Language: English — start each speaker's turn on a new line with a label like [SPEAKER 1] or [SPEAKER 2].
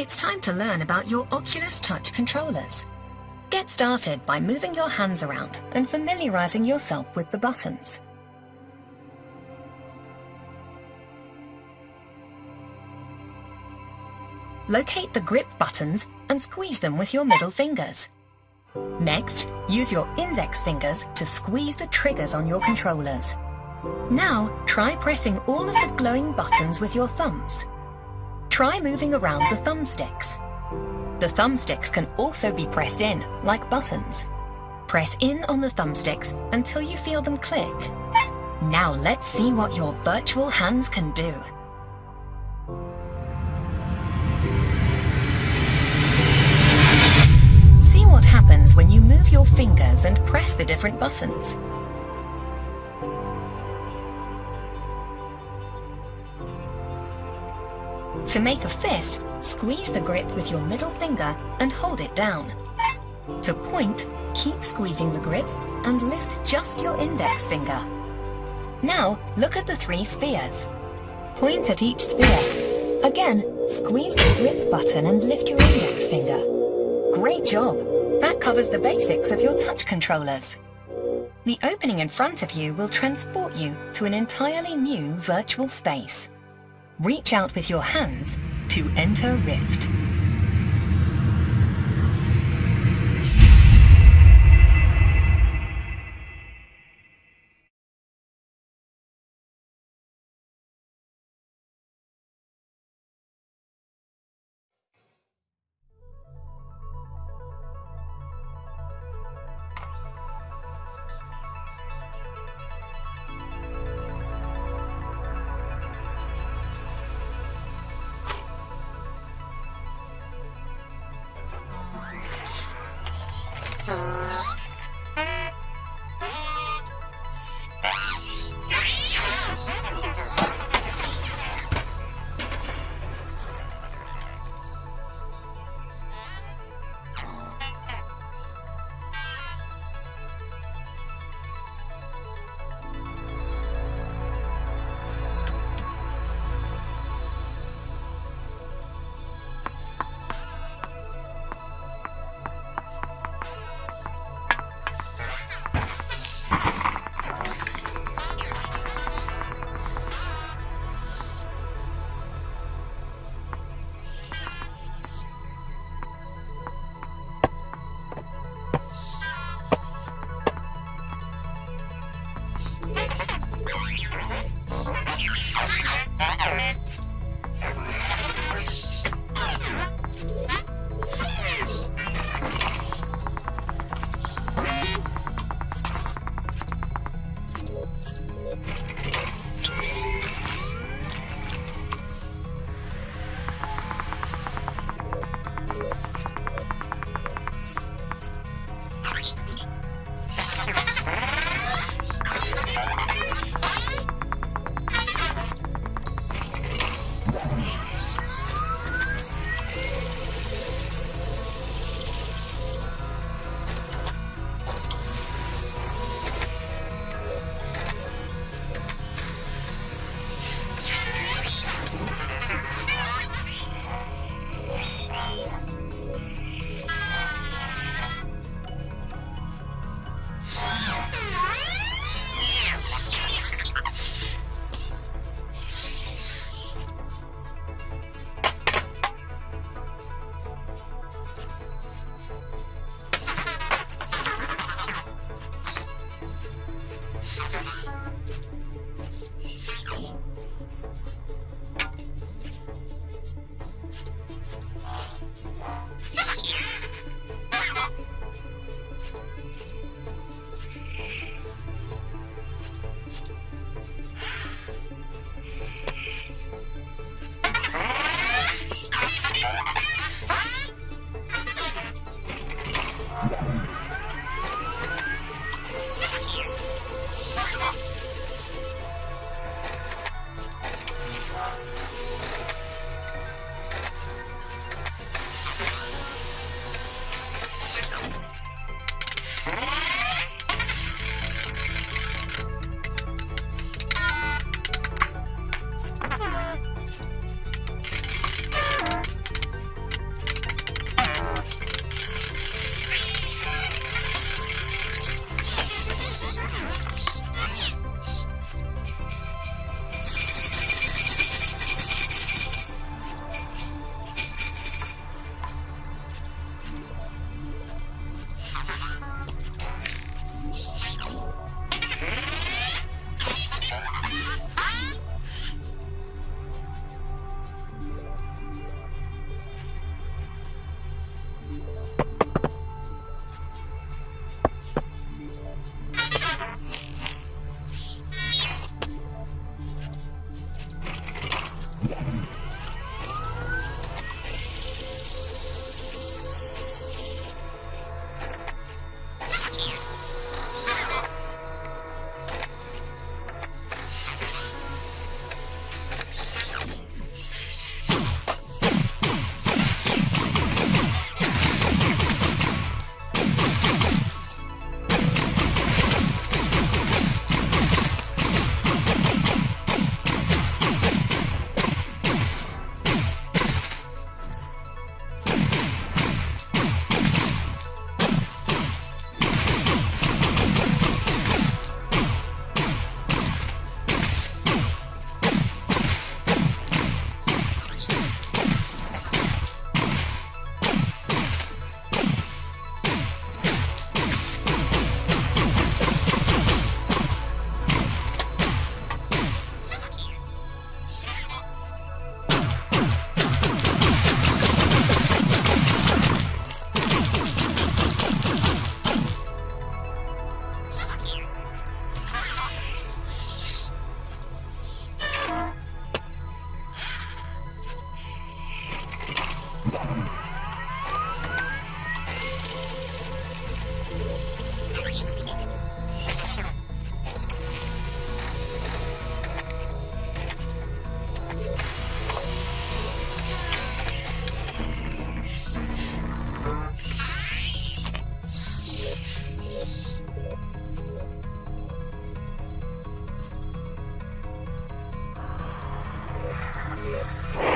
[SPEAKER 1] It's time to learn about your Oculus Touch controllers. Get started by moving your hands around and familiarizing yourself with the buttons. Locate the grip buttons and squeeze them with your middle fingers. Next, use your index fingers to squeeze the triggers on your controllers. Now, try pressing all of the glowing buttons with your thumbs. Try moving around the thumbsticks. The thumbsticks can also be pressed in, like buttons. Press in on the thumbsticks until you feel them click. Now let's see what your virtual hands can do. See what happens when you move your fingers and press the different buttons. To make a fist, squeeze the grip with your middle finger and hold it down. To point, keep squeezing the grip and lift just your index finger. Now, look at the three spheres. Point at each sphere. Again, squeeze the grip button and lift your index finger. Great job! That covers the basics of your touch controllers. The opening in front of you will transport you to an entirely new virtual space. Reach out with your hands to enter Rift. Yeah.